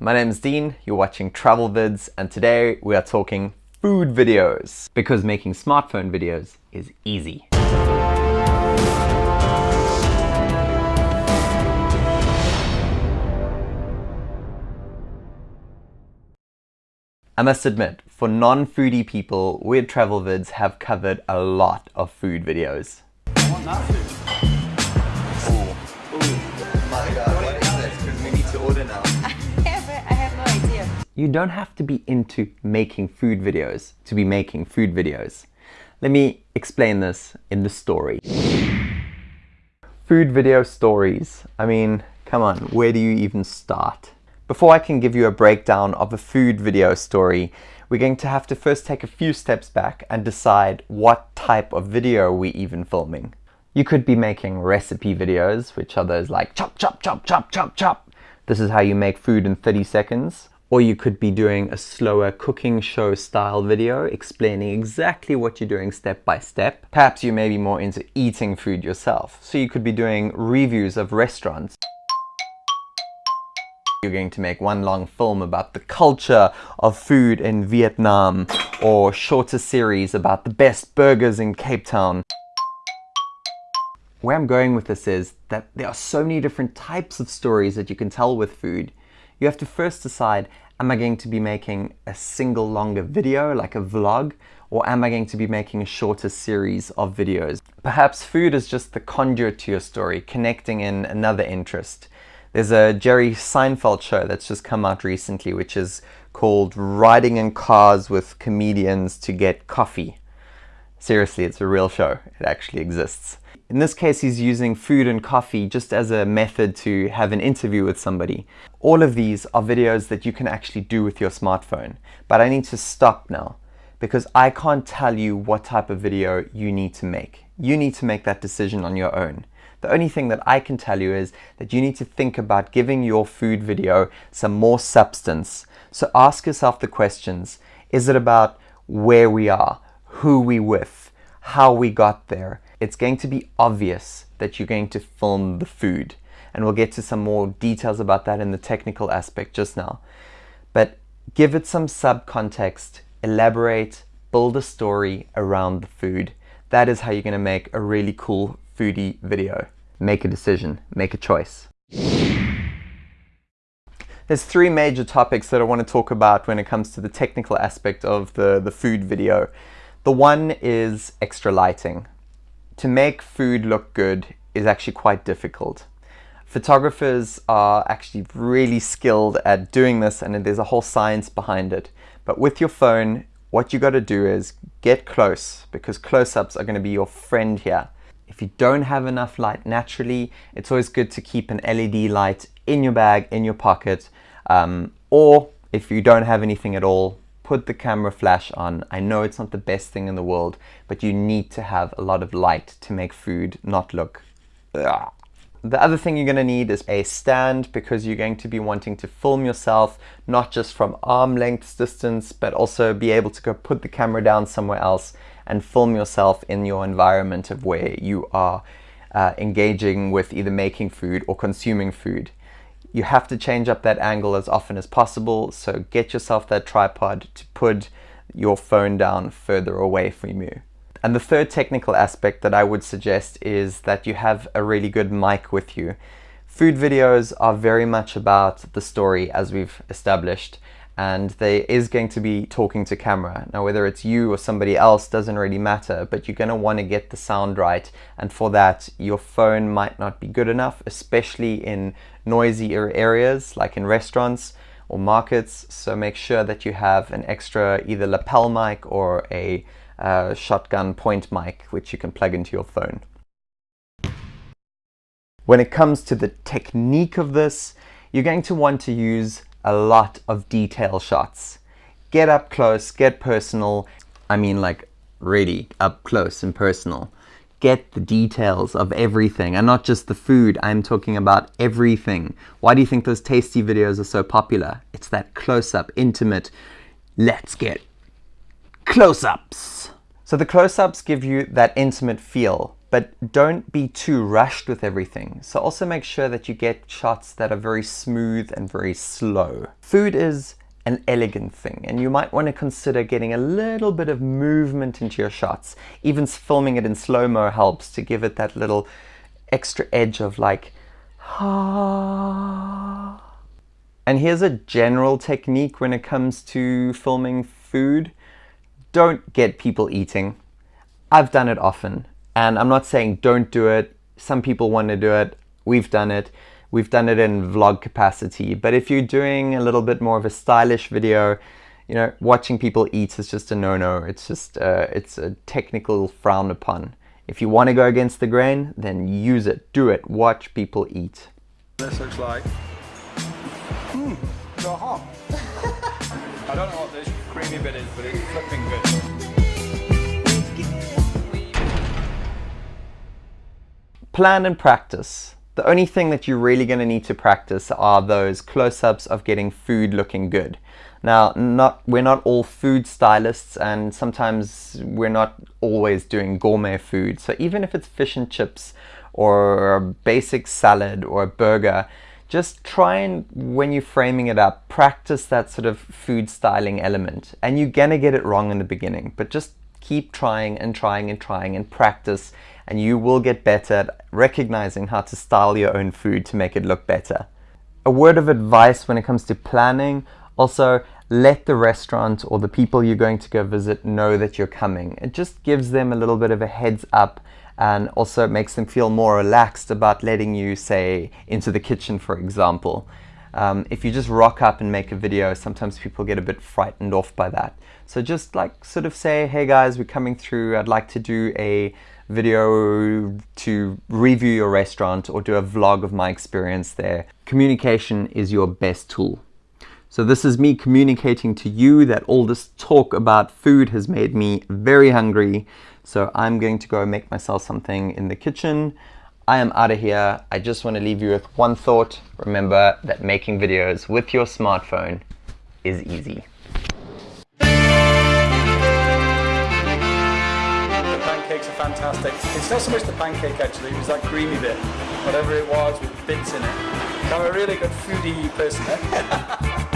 My name is Dean, you're watching Travel Vids, and today we are talking food videos. Because making smartphone videos is easy. I must admit, for non-foodie people, we at Travel Vids have covered a lot of food videos. You don't have to be into making food videos to be making food videos. Let me explain this in the story. Food video stories. I mean, come on, where do you even start? Before I can give you a breakdown of a food video story, we're going to have to first take a few steps back and decide what type of video we're even filming. You could be making recipe videos, which are those like chop, chop, chop, chop, chop, chop. This is how you make food in 30 seconds. Or you could be doing a slower cooking show style video explaining exactly what you're doing step by step. Perhaps you may be more into eating food yourself. So you could be doing reviews of restaurants. You're going to make one long film about the culture of food in Vietnam or shorter series about the best burgers in Cape Town. Where I'm going with this is that there are so many different types of stories that you can tell with food you have to first decide, am I going to be making a single longer video, like a vlog, or am I going to be making a shorter series of videos? Perhaps food is just the conduit to your story, connecting in another interest. There's a Jerry Seinfeld show that's just come out recently, which is called Riding in Cars with Comedians to Get Coffee. Seriously, it's a real show. It actually exists. In this case, he's using food and coffee just as a method to have an interview with somebody. All of these are videos that you can actually do with your smartphone. But I need to stop now because I can't tell you what type of video you need to make. You need to make that decision on your own. The only thing that I can tell you is that you need to think about giving your food video some more substance. So ask yourself the questions. Is it about where we are, who we with, how we got there, it's going to be obvious that you're going to film the food. And we'll get to some more details about that in the technical aspect just now. But give it some subcontext, elaborate, build a story around the food. That is how you're going to make a really cool foodie video. Make a decision, make a choice. There's three major topics that I want to talk about when it comes to the technical aspect of the, the food video. The one is extra lighting to make food look good is actually quite difficult. Photographers are actually really skilled at doing this and there's a whole science behind it. But with your phone, what you got to do is get close because close-ups are going to be your friend here. If you don't have enough light naturally, it's always good to keep an LED light in your bag, in your pocket, um, or if you don't have anything at all, put the camera flash on. I know it's not the best thing in the world, but you need to have a lot of light to make food not look Ugh. The other thing you're going to need is a stand because you're going to be wanting to film yourself not just from arm length distance but also be able to go put the camera down somewhere else and film yourself in your environment of where you are uh, engaging with either making food or consuming food. You have to change up that angle as often as possible, so get yourself that tripod to put your phone down further away from you. And the third technical aspect that I would suggest is that you have a really good mic with you. Food videos are very much about the story as we've established and they is going to be talking to camera. Now whether it's you or somebody else doesn't really matter, but you're going to want to get the sound right and for that your phone might not be good enough, especially in noisy areas like in restaurants or markets. So make sure that you have an extra either lapel mic or a uh, shotgun point mic which you can plug into your phone. When it comes to the technique of this, you're going to want to use a lot of detail shots. Get up close, get personal. I mean like really up close and personal. Get the details of everything and not just the food. I'm talking about everything. Why do you think those tasty videos are so popular? It's that close-up, intimate, let's get close-ups. So the close-ups give you that intimate feel, but don't be too rushed with everything. So also make sure that you get shots that are very smooth and very slow. Food is an elegant thing and you might want to consider getting a little bit of movement into your shots. Even filming it in slow-mo helps to give it that little extra edge of like, ah. And here's a general technique when it comes to filming food. Don't get people eating. I've done it often and I'm not saying don't do it. Some people want to do it. We've done it. We've done it in vlog capacity. But if you're doing a little bit more of a stylish video, you know, watching people eat is just a no-no. It's just, uh, it's a technical frown upon. If you want to go against the grain, then use it, do it, watch people eat. This looks like, mmm, so hot. I don't know what this creamy bit is, but it's flipping good. Plan and practice. The only thing that you're really going to need to practice are those close-ups of getting food looking good. Now, not we're not all food stylists and sometimes we're not always doing gourmet food. So even if it's fish and chips or a basic salad or a burger, just try and, when you're framing it up, practice that sort of food styling element. And you're gonna get it wrong in the beginning, but just keep trying and trying and trying and practice and you will get better at recognizing how to style your own food to make it look better. A word of advice when it comes to planning, also let the restaurant or the people you're going to go visit know that you're coming. It just gives them a little bit of a heads up and also makes them feel more relaxed about letting you, say, into the kitchen, for example. Um, if you just rock up and make a video, sometimes people get a bit frightened off by that. So just like sort of say, hey guys, we're coming through, I'd like to do a video to review your restaurant or do a vlog of my experience there. Communication is your best tool. So this is me communicating to you that all this talk about food has made me very hungry. So I'm going to go make myself something in the kitchen. I am out of here. I just want to leave you with one thought. Remember that making videos with your smartphone is easy. The pancakes are fantastic. It's not so much the pancake actually, it was that creamy bit. Whatever it was with bits in it. I'm a really good foodie person, eh?